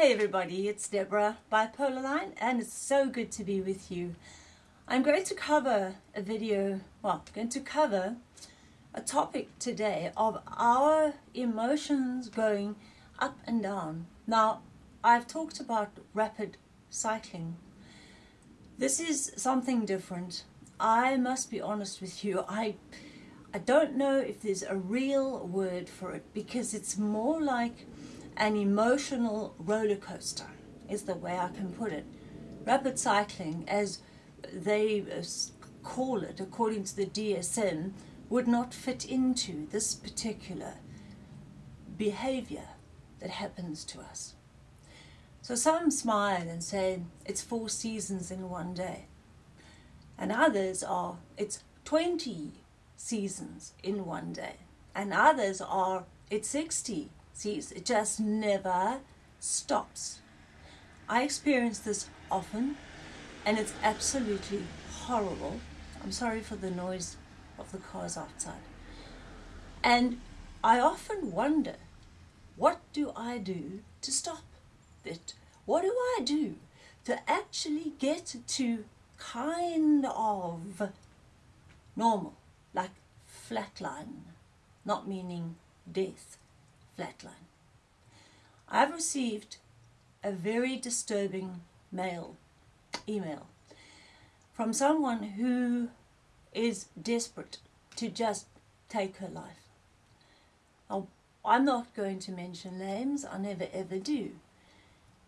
Hey everybody, it's Deborah Bipolar Line and it's so good to be with you. I'm going to cover a video, well, I'm going to cover a topic today of our emotions going up and down. Now, I've talked about rapid cycling. This is something different. I must be honest with you, I I don't know if there's a real word for it because it's more like an emotional roller coaster is the way I can put it. Rapid cycling, as they uh, call it according to the DSM, would not fit into this particular behavior that happens to us. So some smile and say it's four seasons in one day. And others are it's 20 seasons in one day. And others are it's 60 sees. It just never stops. I experience this often and it's absolutely horrible. I'm sorry for the noise of the cars outside. And I often wonder, what do I do to stop it? What do I do to actually get to kind of normal, like flatline, not meaning death, flatline. I've received a very disturbing mail, email, from someone who is desperate to just take her life. I'm not going to mention names, I never ever do.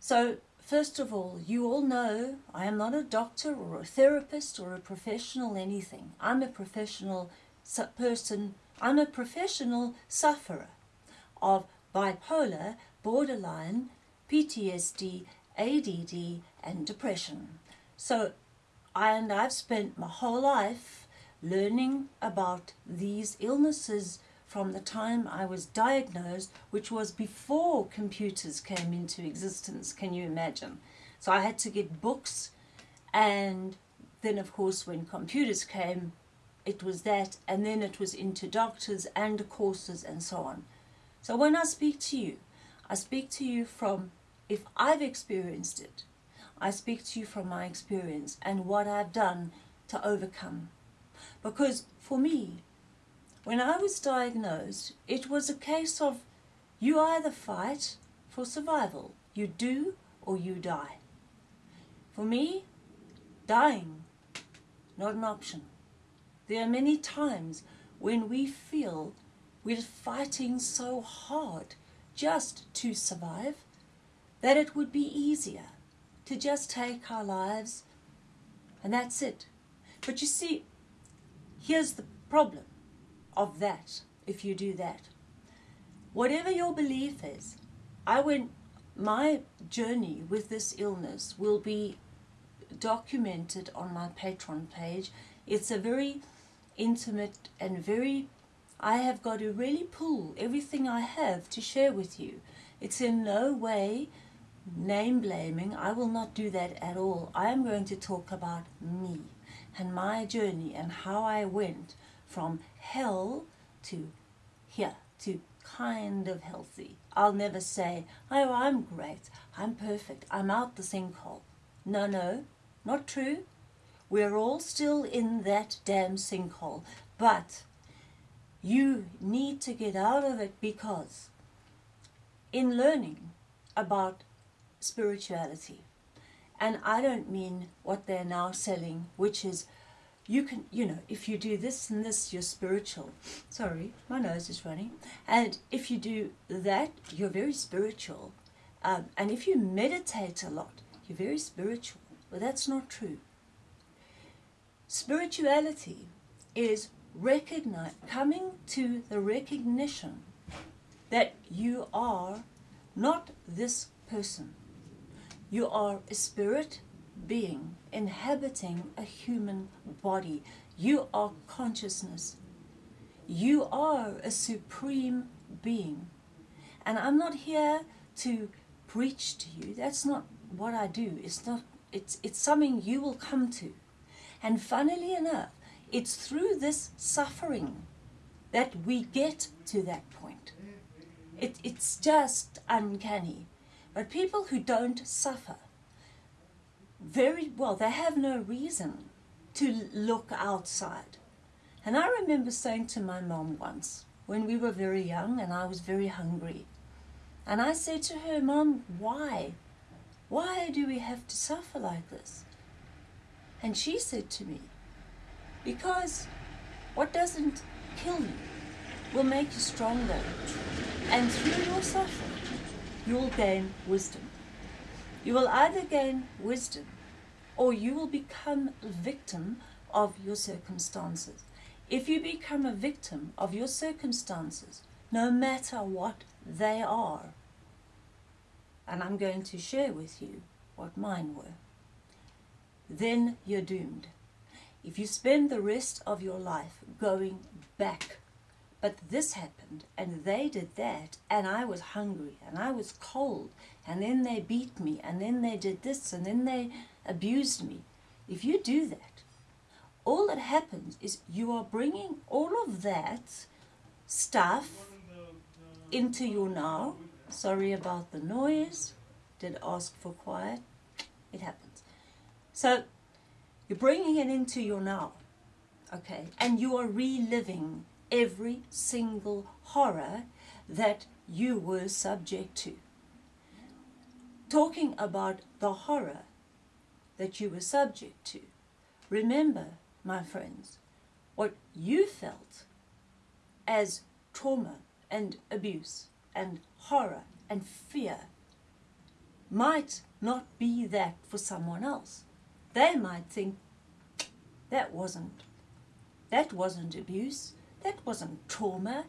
So, first of all, you all know I am not a doctor or a therapist or a professional anything. I'm a professional person, I'm a professional sufferer of bipolar, borderline, PTSD, ADD and depression. So, I and I've spent my whole life learning about these illnesses from the time I was diagnosed, which was before computers came into existence, can you imagine? So I had to get books and then of course when computers came, it was that and then it was into doctors and courses and so on. So when I speak to you, I speak to you from, if I've experienced it, I speak to you from my experience and what I've done to overcome. Because for me, when I was diagnosed, it was a case of you either fight for survival, you do or you die. For me, dying, not an option. There are many times when we feel we're fighting so hard just to survive that it would be easier to just take our lives and that's it. But you see, here's the problem of that, if you do that. Whatever your belief is, I went, my journey with this illness will be documented on my Patreon page. It's a very intimate and very I have got to really pull everything I have to share with you. It's in no way name blaming. I will not do that at all. I am going to talk about me and my journey and how I went from hell to here, to kind of healthy. I'll never say, oh, I'm great, I'm perfect, I'm out the sinkhole. No, no, not true. We're all still in that damn sinkhole. But you need to get out of it because in learning about spirituality, and I don't mean what they're now selling, which is you can, you know, if you do this and this, you're spiritual. Sorry, my nose is running. And if you do that, you're very spiritual. Um, and if you meditate a lot, you're very spiritual. But that's not true. Spirituality is recognize, coming to the recognition that you are not this person. You are a spirit being inhabiting a human body. You are consciousness. You are a supreme being. And I'm not here to preach to you. That's not what I do. It's not it's it's something you will come to. And funnily enough, it's through this suffering that we get to that point. It, it's just uncanny. But people who don't suffer, very well, they have no reason to look outside. And I remember saying to my mom once, when we were very young and I was very hungry, and I said to her, Mom, why? Why do we have to suffer like this? And she said to me, Because what doesn't kill you will make you stronger. And through your suffering, you will gain wisdom. You will either gain wisdom or you will become a victim of your circumstances. If you become a victim of your circumstances, no matter what they are, and I'm going to share with you what mine were, then you're doomed. If you spend the rest of your life going back, but this happened and they did that and I was hungry and I was cold and then they beat me and then they did this and then they abused me. If you do that, all that happens is you are bringing all of that stuff into your now. Sorry about the noise. Did ask for quiet. It happens. So you're bringing it into your now. Okay. And you are reliving every single horror that you were subject to. Talking about the horror that you were subject to. Remember, my friends, what you felt as trauma and abuse and horror and fear might not be that for someone else. They might think that wasn't that wasn't abuse, that wasn't trauma.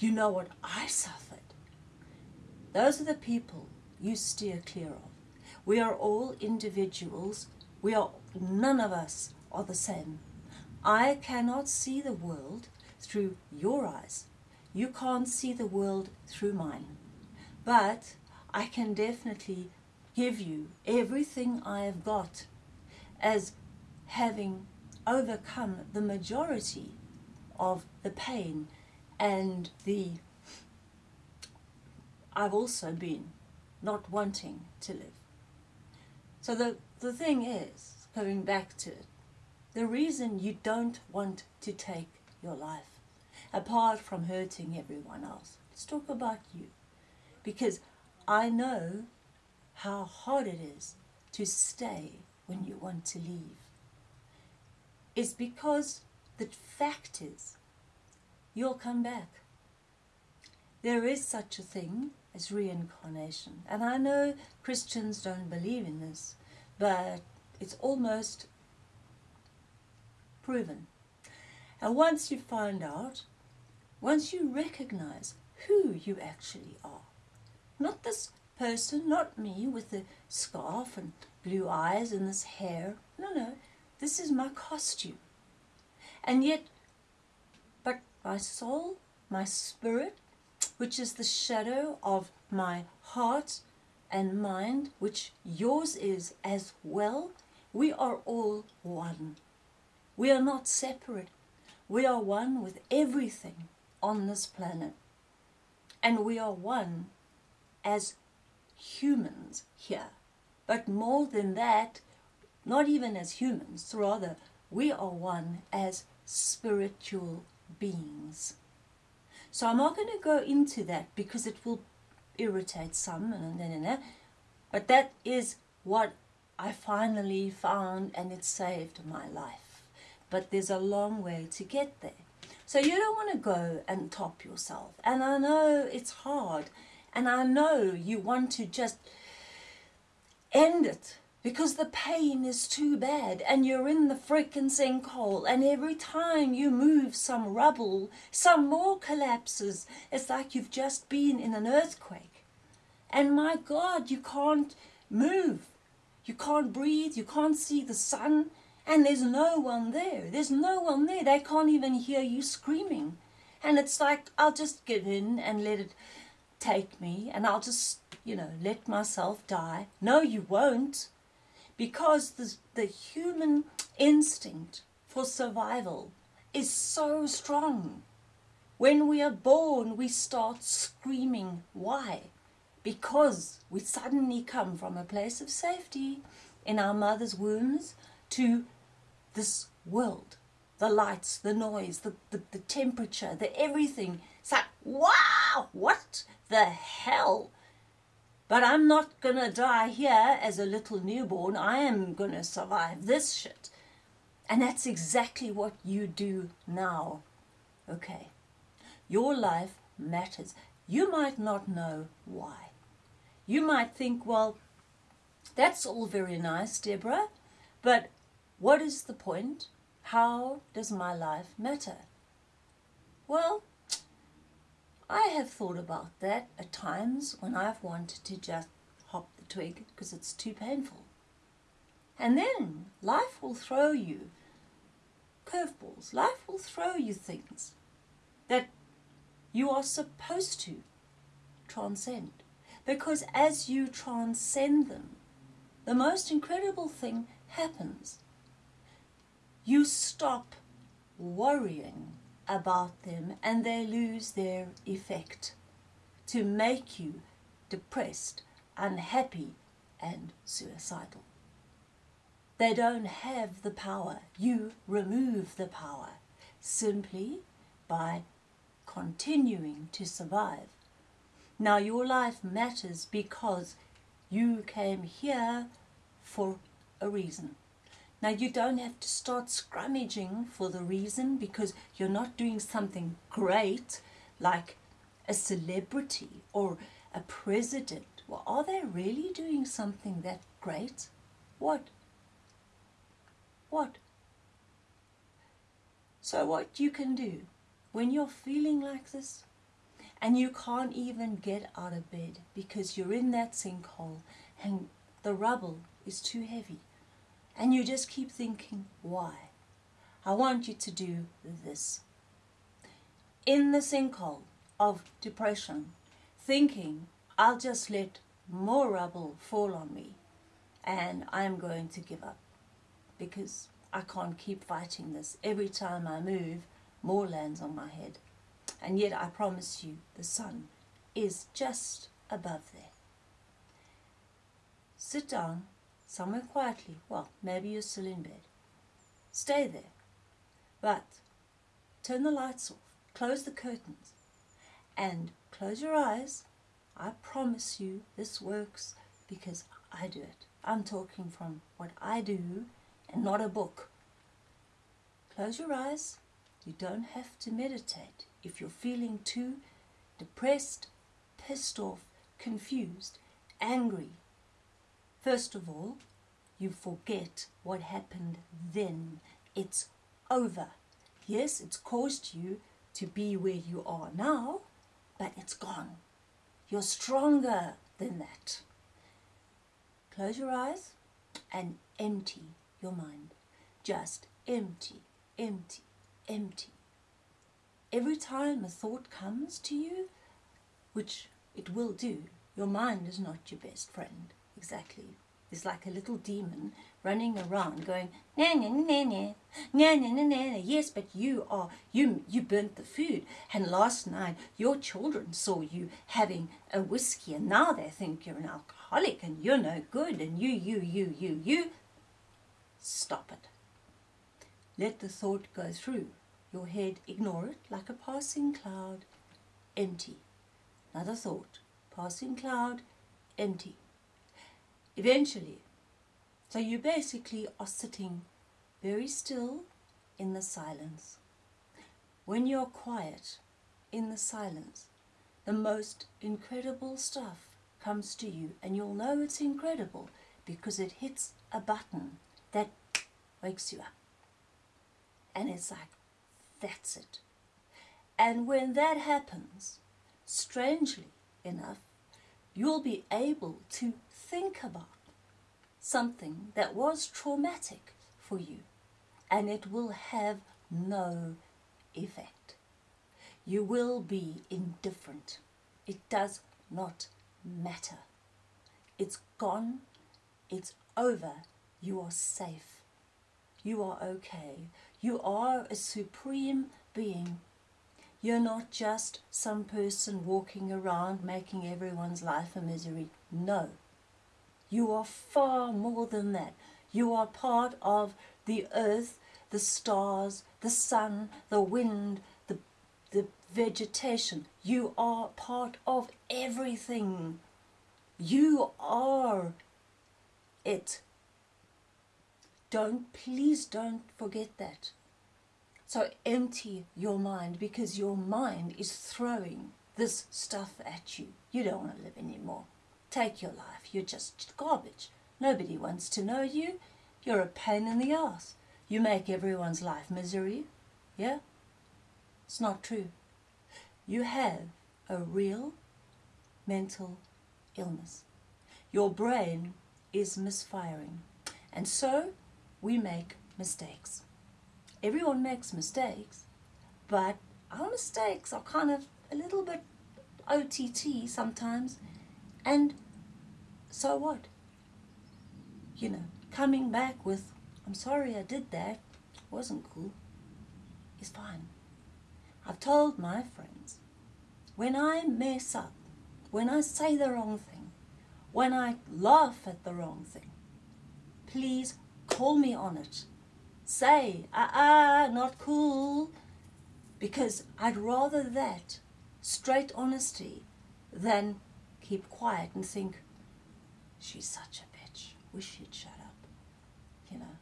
You know what I suffered. Those are the people you steer clear of. We are all individuals. We are none of us are the same. I cannot see the world through your eyes. You can't see the world through mine. But I can definitely give you everything I have got as having overcome the majority of the pain and the I've also been not wanting to live. So the, the thing is, going back to it, the reason you don't want to take your life, apart from hurting everyone else, let's talk about you. Because I know how hard it is to stay when you want to leave. It's because the fact is, you'll come back. There is such a thing as reincarnation. And I know Christians don't believe in this, but it's almost proven. And once you find out, once you recognize who you actually are, not this person, not me with the scarf and blue eyes and this hair. No, no, this is my costume. And yet, but my soul, my spirit, which is the shadow of my heart and mind, which yours is as well, we are all one. We are not separate. We are one with everything on this planet. And we are one as humans here. But more than that, not even as humans, rather, we are one as spiritual beings. So I'm not going to go into that because it will irritate some, and, but that is what I finally found and it saved my life. But there's a long way to get there. So you don't want to go and top yourself. And I know it's hard. And I know you want to just end it because the pain is too bad and you're in the freaking sinkhole and every time you move some rubble, some more collapses. It's like you've just been in an earthquake. And my God, you can't move. You can't breathe. You can't see the sun. And there's no one there. There's no one there. They can't even hear you screaming. And it's like, I'll just give in and let it take me and I'll just, you know, let myself die. No, you won't because the, the human instinct for survival is so strong. When we are born, we start screaming. Why? because we suddenly come from a place of safety in our mother's wombs to this world the lights, the noise, the, the, the temperature, the everything. It's like, wow, what the hell? But I'm not going to die here as a little newborn. I am going to survive this shit. And that's exactly what you do now. Okay. Your life matters. You might not know why. You might think, well, that's all very nice, Deborah, but what is the point? How does my life matter? Well, I have thought about that at times when I've wanted to just hop the twig because it's too painful. And then life will throw you curveballs. Life will throw you things that you are supposed to transcend. Because as you transcend them, the most incredible thing happens. You stop worrying about them and they lose their effect to make you depressed, unhappy, and suicidal. They don't have the power. You remove the power simply by continuing to survive. Now your life matters because you came here for a reason. Now you don't have to start scrummaging for the reason because you're not doing something great like a celebrity or a president. Well, are they really doing something that great? What? What? So what you can do when you're feeling like this and you can't even get out of bed because you're in that sinkhole and the rubble is too heavy and you just keep thinking, why? I want you to do this. In the sinkhole of depression, thinking, I'll just let more rubble fall on me and I'm going to give up because I can't keep fighting this. Every time I move, more lands on my head. And yet I promise you the sun is just above there. Sit down somewhere quietly. Well, maybe you're still in bed. Stay there. But turn the lights off, close the curtains, and close your eyes. I promise you this works because I do it. I'm talking from what I do and not a book. Close your eyes you don't have to meditate if you're feeling too depressed, pissed off, confused, angry. First of all, you forget what happened then. It's over. Yes, it's caused you to be where you are now, but it's gone. You're stronger than that. Close your eyes and empty your mind. Just empty, empty, empty. Every time a thought comes to you, which it will do, your mind is not your best friend. Exactly. It's like a little demon running around going, na na na na, na na na na. Yes, but you are, you, you burnt the food. And last night your children saw you having a whiskey and now they think you're an alcoholic and you're no good and you, you, you, you, you. Stop it. Let the thought go through your head, ignore it like a passing cloud, empty. Another thought, passing cloud, empty. Eventually, so you basically are sitting very still in the silence. When you're quiet in the silence, the most incredible stuff comes to you and you'll know it's incredible because it hits a button that wakes you up. And it's like, that's it. And when that happens, strangely enough, you'll be able to think about something that was traumatic for you and it will have no effect. You will be indifferent. It does not matter. It's gone. It's over. You are safe. You are okay. You are a supreme being. You're not just some person walking around making everyone's life a misery. No. You are far more than that. You are part of the earth, the stars, the sun, the wind, the, the vegetation. You are part of everything. You are it. Don't, please don't forget that. So empty your mind because your mind is throwing this stuff at you. You don't want to live anymore. Take your life. You're just garbage. Nobody wants to know you. You're a pain in the ass. You make everyone's life misery. Yeah? It's not true. You have a real mental illness. Your brain is misfiring. And so we make mistakes. Everyone makes mistakes, but our mistakes are kind of a little bit OTT sometimes. And so what? You know, coming back with, I'm sorry I did that, wasn't cool, is fine. I've told my friends, when I mess up, when I say the wrong thing, when I laugh at the wrong thing, please Call me on it. Say, ah, ah, not cool. Because I'd rather that, straight honesty, than keep quiet and think, she's such a bitch. Wish she'd shut up. You know.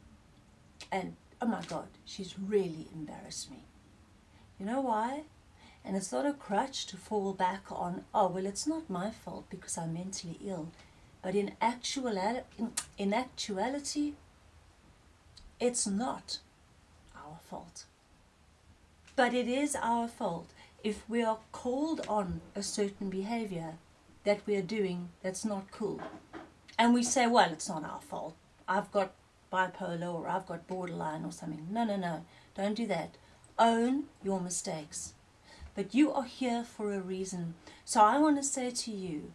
And, oh my God, she's really embarrassed me. You know why? And it's not a crutch to fall back on, oh, well, it's not my fault because I'm mentally ill. But in, actual, in, in actuality, it's not our fault. But it is our fault if we are called on a certain behavior that we are doing that's not cool. And we say, well, it's not our fault. I've got bipolar or I've got borderline or something. No, no, no. Don't do that. Own your mistakes. But you are here for a reason. So I want to say to you,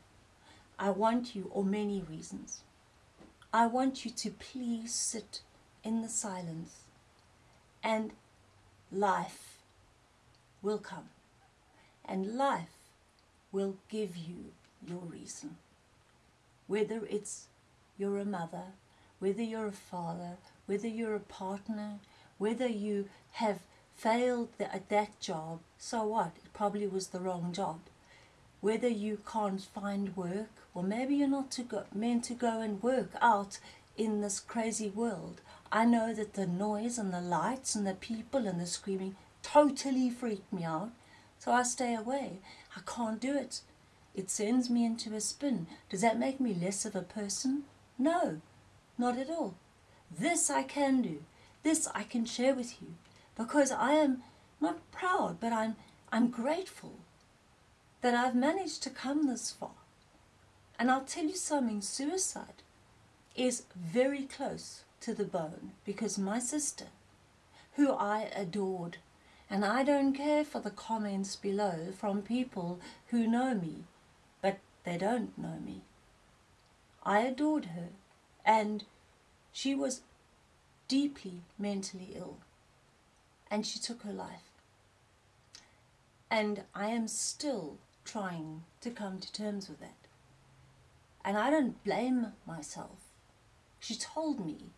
I want you, or many reasons, I want you to please sit in the silence and life will come and life will give you your reason. Whether it's you're a mother, whether you're a father, whether you're a partner, whether you have failed at that job, so what? It probably was the wrong job. Whether you can't find work, or maybe you're not to go, meant to go and work out in this crazy world. I know that the noise and the lights and the people and the screaming totally freak me out, so I stay away. I can't do it. It sends me into a spin. Does that make me less of a person? No, not at all. This I can do. This I can share with you because I am not proud, but I'm, I'm grateful that I've managed to come this far. And I'll tell you something, suicide is very close to the bone because my sister, who I adored, and I don't care for the comments below from people who know me, but they don't know me. I adored her and she was deeply mentally ill and she took her life. And I am still trying to come to terms with that. And I don't blame myself. She told me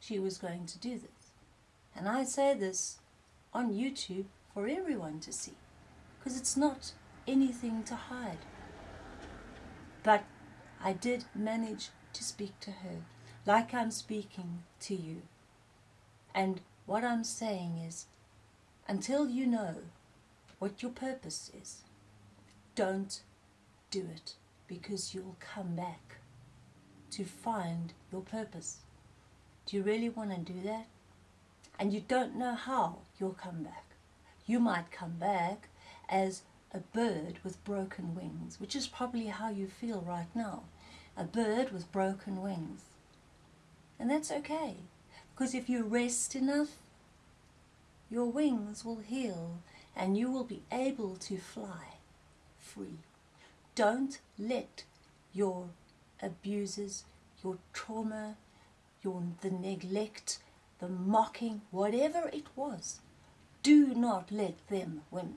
she was going to do this. And I say this on YouTube for everyone to see because it's not anything to hide. But I did manage to speak to her like I'm speaking to you. And what I'm saying is, until you know what your purpose is, don't do it because you'll come back to find your purpose. Do you really want to do that? And you don't know how you'll come back. You might come back as a bird with broken wings, which is probably how you feel right now. A bird with broken wings. And that's okay, because if you rest enough, your wings will heal and you will be able to fly free. Don't let your abuses, your trauma, your, the neglect, the mocking, whatever it was, do not let them win.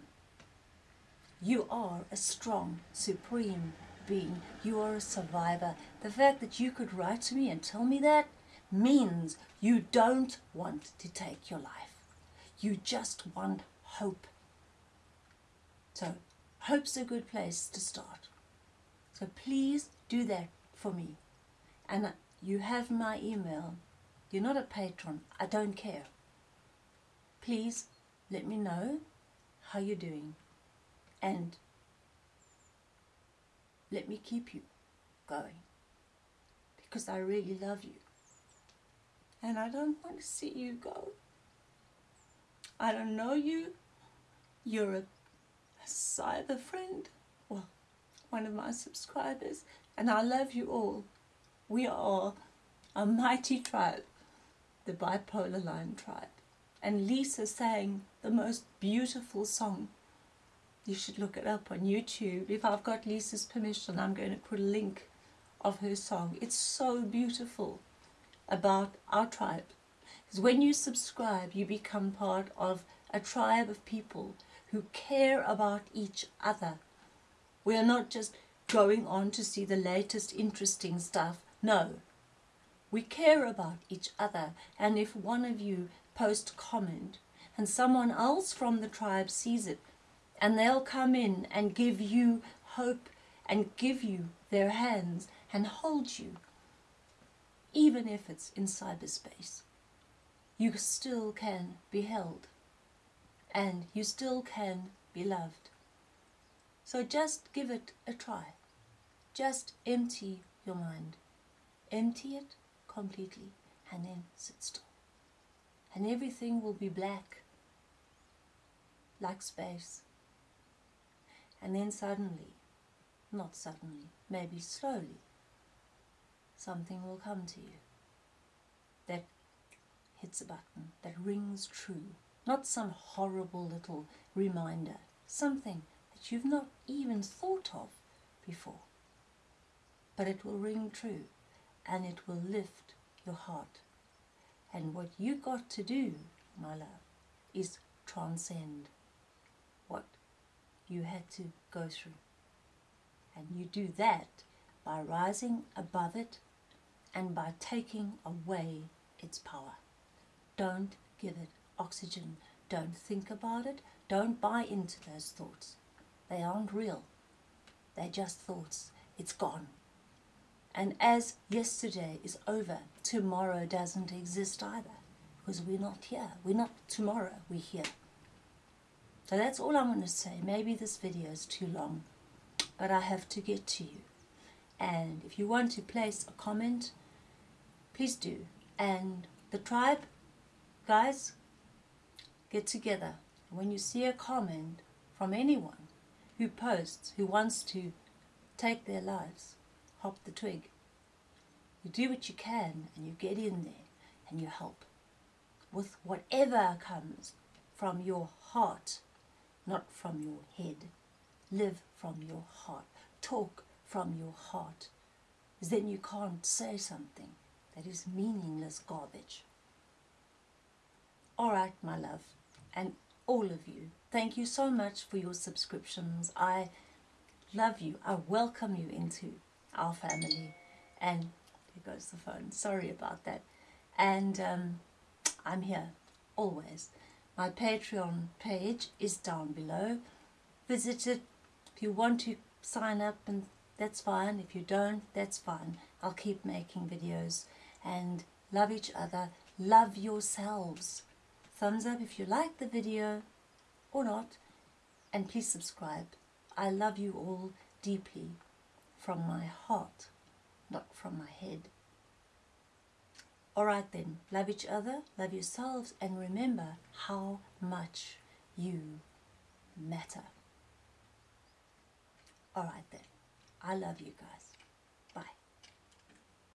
You are a strong, supreme being. You are a survivor. The fact that you could write to me and tell me that means you don't want to take your life. You just want hope. So, hope's a good place to start. So please do that for me. And you have my email. You're not a patron. I don't care. Please let me know how you're doing. And let me keep you going. Because I really love you. And I don't want to see you go. I don't know you. You're a, a cyber friend. Well, one of my subscribers. And I love you all. We are a mighty tribe, the bipolar line tribe. And Lisa sang the most beautiful song. You should look it up on YouTube. If I've got Lisa's permission, I'm going to put a link of her song. It's so beautiful about our tribe. Because when you subscribe, you become part of a tribe of people who care about each other. We are not just going on to see the latest interesting stuff. No, we care about each other. And if one of you post comment and someone else from the tribe sees it and they'll come in and give you hope and give you their hands and hold you even if it's in cyberspace. You still can be held and you still can be loved. So just give it a try. Just empty your mind. Empty it completely and then sit still. And everything will be black like space. And then suddenly, not suddenly, maybe slowly, something will come to you that hits a button, that rings true. Not some horrible little reminder, something that you've not even thought of before. But it will ring true and it will lift your heart and what you got to do, my love, is transcend you had to go through. And you do that by rising above it and by taking away its power. Don't give it oxygen. Don't think about it. Don't buy into those thoughts. They aren't real. They're just thoughts. It's gone. And as yesterday is over, tomorrow doesn't exist either. Because we're not here. We're not tomorrow, we're here. So that's all I'm going to say. Maybe this video is too long, but I have to get to you. And if you want to place a comment, please do. And the tribe, guys, get together. When you see a comment from anyone who posts, who wants to take their lives, hop the twig. You do what you can and you get in there and you help with whatever comes from your heart, not from your head. Live from your heart. Talk from your heart. Then you can't say something that is meaningless garbage. All right, my love, and all of you, thank you so much for your subscriptions. I love you. I welcome you into our family. And here goes the phone. Sorry about that. And um, I'm here always. My Patreon page is down below. Visit it if you want to sign up and that's fine. If you don't, that's fine. I'll keep making videos and love each other. Love yourselves. Thumbs up if you like the video or not. And please subscribe. I love you all deeply from my heart, not from my head. Alright then, love each other, love yourselves, and remember how much you matter. Alright then, I love you guys.